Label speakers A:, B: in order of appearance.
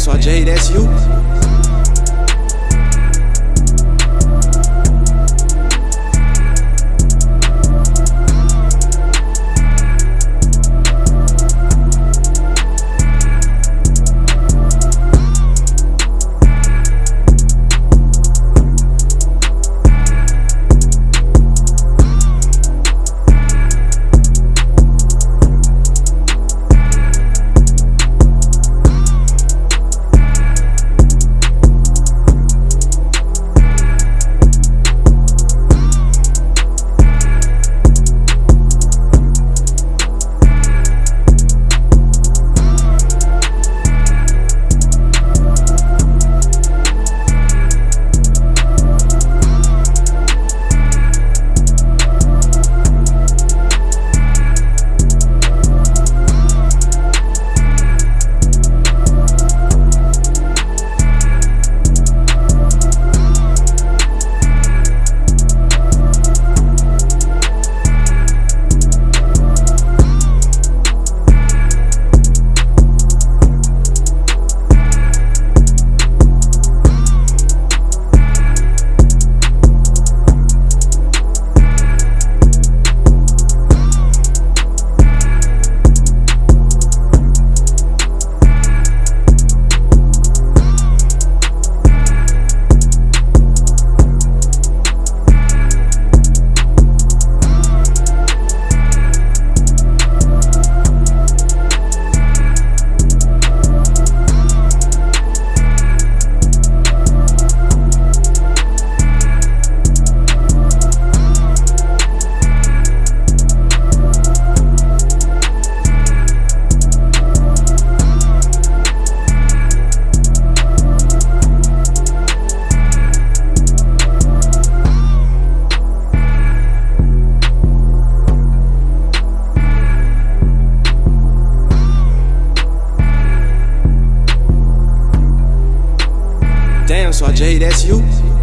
A: so Jay, that's you. Jay, that's you.